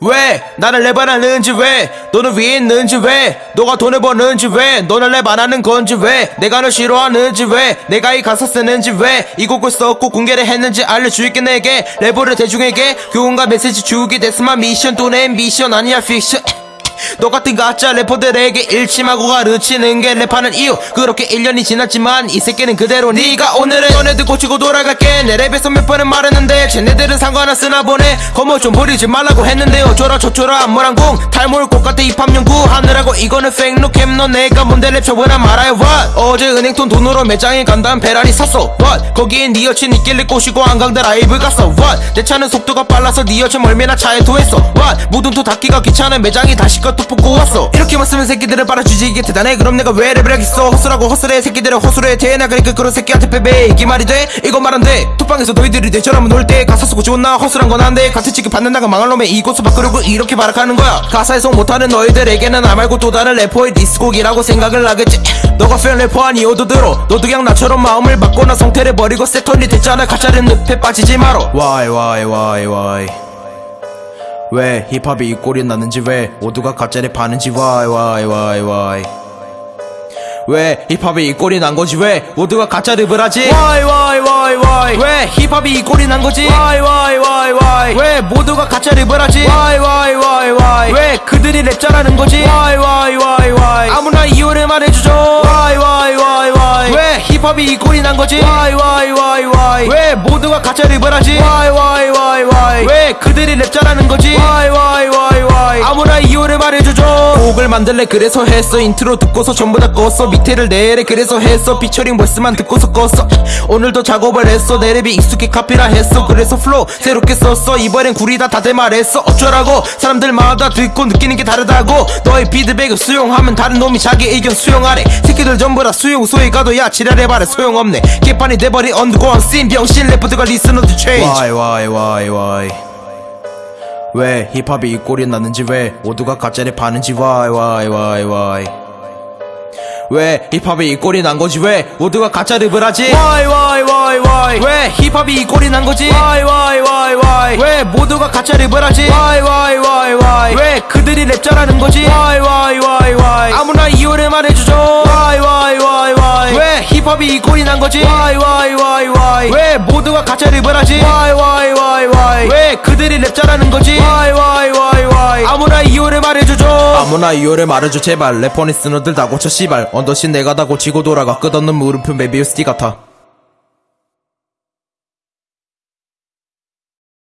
왜? 나를 랩안 하는지 왜? 너는 위에 있는지 왜? 너가 돈을 버는지 왜? 너는 랩안 하는 건지 왜? 내가 널 싫어하는지 왜? 내가 이 가사 쓰는지 왜? 이 곡을 썼고 공개를 했는지 알려줄게 내게. 랩을 대중에게 교훈과 메시지 주기 됐으면 미션 또내 미션 아니야 픽션 너 같은 가짜 래퍼들에게 일침하고 가르치는 게 랩하는 이유. 그렇게 1년이 지났지만 이 새끼는 그대로 네가 오늘은 너네들 고치고 돌아갈게. 내 랩에서 몇 번은 말했는데 쟤네들은 상관 안 쓰나 보네. 거머 좀 버리지 말라고 했는데 어쩌라 저쩌라 안무랑궁 탈모를 꽃 같아 입학 연구 하느라고 이거는 팩노캠 너 내가 뭔데 랩 쳐보나 말아요. What? 어제 은행통 돈으로 매장에 간다면 베라리 샀어. What? 거기에 네 여친 있길래 꼬시고 한강대 라이브 갔어. What? 내 차는 속도가 빨라서 네 여친 멀미나 차에 토했어. What? 무등토 닫기가 귀찮은 매장이 다시 것도 뽑고 왔어. 이렇게만 쓰면 새끼들을 빨아주지 이게 대단해. 그럼 내가 왜 랩을 하겠어? 헛소라고 헛소리해. 새끼들을 허술해. 대나그니까 그런 새끼한테 빼빼. 이게 말이 돼? 이건 말 안돼. 톡방에서 너희들이 내처럼 놀 때 가사 쓰고 좋나? 헛소리한 건 안돼. 같은 치기 받는 나가 망할 놈의 이곳을 바꾸려고 이렇게 발악하는 거야. 가사 해석 못하는 너희들에게는 나 말고 또 다른 래퍼의 디스곡이라고 생각을 하겠지. 너가 팬 래퍼 아니어도 들어? 너도 그냥 나처럼 마음을 바꿔나 성태를 버리고 세톤이 됐잖아. 가짜는 늪에 빠지지 마라 Why why why why 왜 힙합이 이 꼴이 나는지 왜 모두가 가짜를 파는지? Why why why why? 왜 힙합이 이 꼴이 난 거지? 왜 모두가 가짜 랩을 하지? Why why why why? 왜 힙합이 이 꼴이 난 거지? Why why why why? 왜 모두가 가짜 랩을 하지? Why why why why? 왜 그들이 랩 잘하는 거지? Why why why why? 아무나 이유를 말해주죠. Why why why why? 왜 힙합이 이 꼴이 난 거지? Why why why why? 왜 모두가 가짜 랩을 하지? Why why 왜 그들이 랩 잘하는 거지 why why why 아무나 이유를 말해주죠. 곡을 만들래 그래서 했어. 인트로 듣고서 전부 다 껐어. 믹테를 내래 그래서 했어. featuring verse만 듣고서 껐어. 오늘도 작업을 했어. 내 랩이 익숙해 카피라 했어. 그래서 flow 새롭게 썼어. 이번엔 구리다 다들 말했어. 어쩌라고? 사람들마다 듣고 느끼는 게 다르다고. 너의 피드백을 수용하면 다른 놈이 자기 의견 수용하래. 새끼들 전부 다 수용소에 가도 야 지랄해봐라 소용없네. 개판이 돼버린 underground scene 병신 래퍼들과 listener들 천지 why why why 왜 힙합이 이 꼴이 났는지 왜 모두가 가짜를 파는지 why why why 왜 힙합이 이 꼴이 난 거지 왜 모두가 가짜 랩을 하지 why why why 왜 힙합이 이 꼴이 난 거지 why why why 왜 모두가 가짜 랩을 하지 why why why 왜 그들이 랩 잘하는 거지 why why why 아무나 이유를 말해주죠 why why why 왜 힙합이 이 꼴이 난 거지 why why why 왜 모두가 가짜 랩을 하지 why 그들이 랩 잘하는 거지. Why why why why? 아무나 이유를 말해주죠. 아무나 이유를 말해줘 제발. 래퍼니 쓰너들 다 고쳐 씨발. 언더신 내가 다 고치고 돌아가. 끝없는 물음표 메비우스 띠 같아